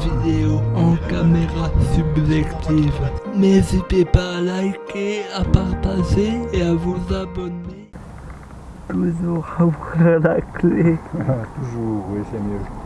vidéos en caméra subjective. N'hésitez pas à liker, à partager et à vous abonner. Toujours avoir la clé. Toujours, oui, c'est mieux.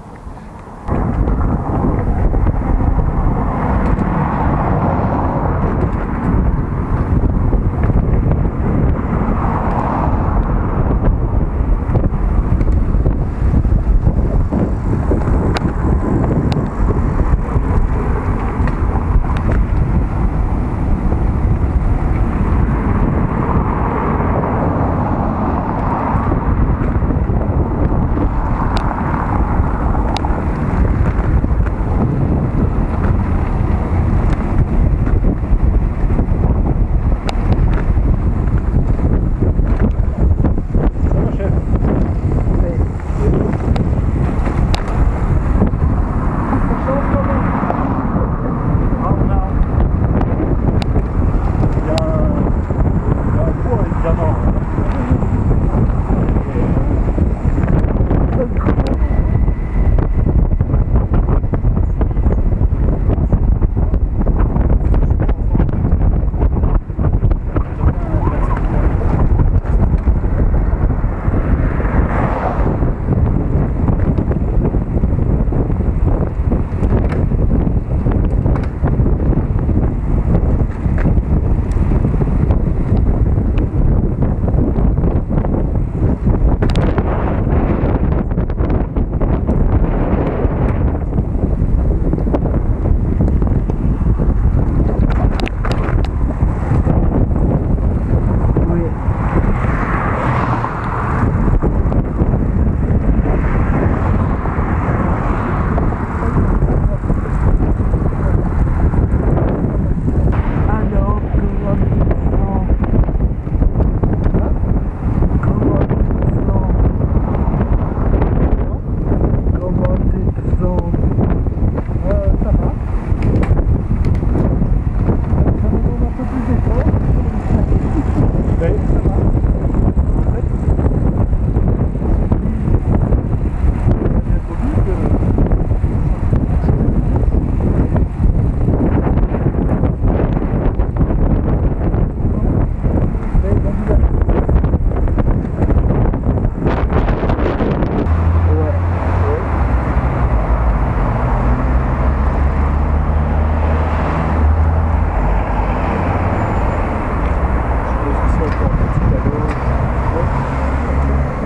C'est encore un petit cadeau.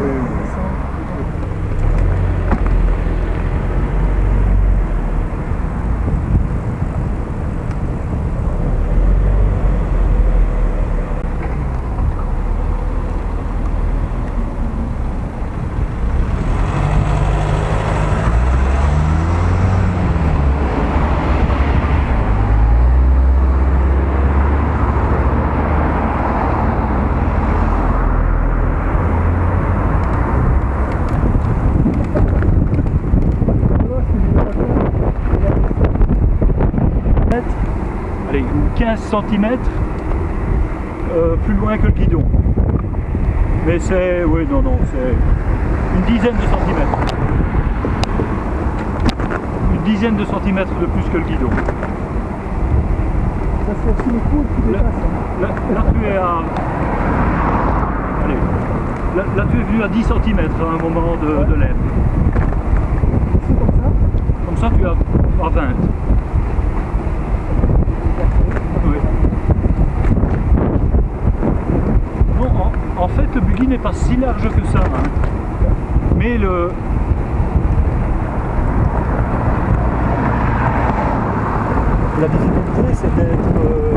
Oui, oui. Allez, 15 cm plus loin que le guidon. Mais c'est, oui, non, non, c'est une dizaine de centimètres. Une dizaine de centimètres de plus que le guidon. Ça c'est aussi les coudes qui Là, dépassent. hein. là, là, tu es à. Allez. Là, là, tu es venu à 10 cm à un moment de, de l'air. C'est comme ça. Comme ça, tu es à, à 20. Oui. Non, en, en fait, le buggy n'est pas si large que ça. hein. Mais le. La difficulté, c'est d'être euh,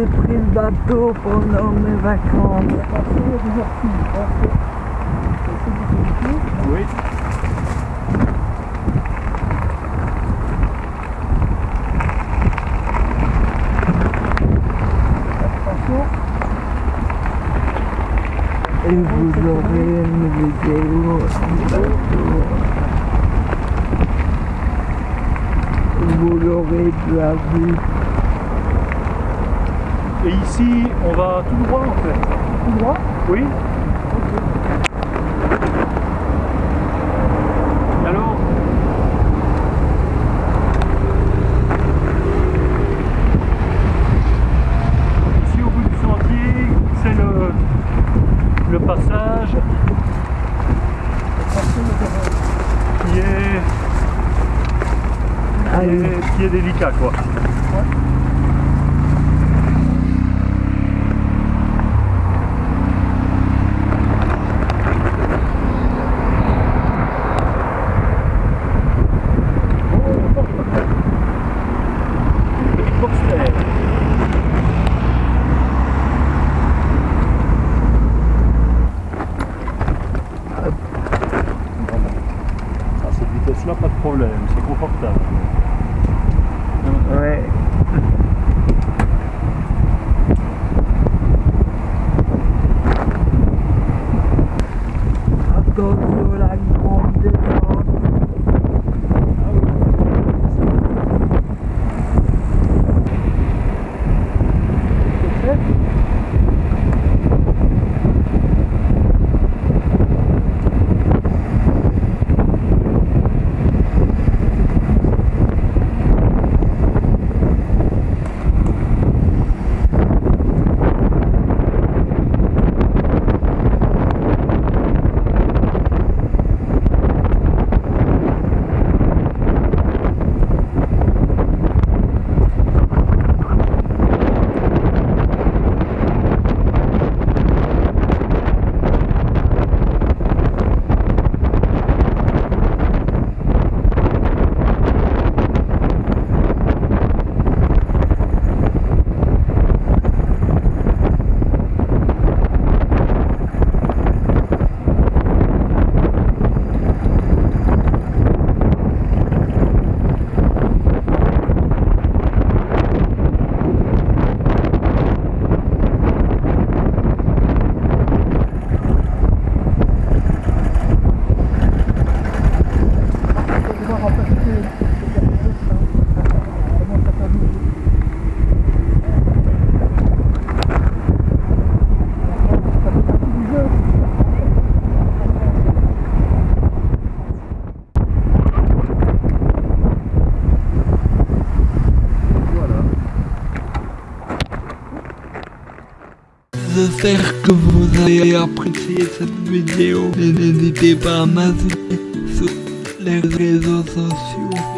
j'ai pris le bateau pendant mes vacances. Oui. Attention. Et vous aurez une vidéo du bateau. Vous l'aurez déjà vu. Et ici, on va tout droit en fait. Tout droit. Oui. Alors Ici au bout du sentier, c'est le, le passage qui est, qui est, qui est délicat quoi. J'espère que vous avez apprécié cette vidéo. N'hésitez pas à m'ajouter sur les réseaux sociaux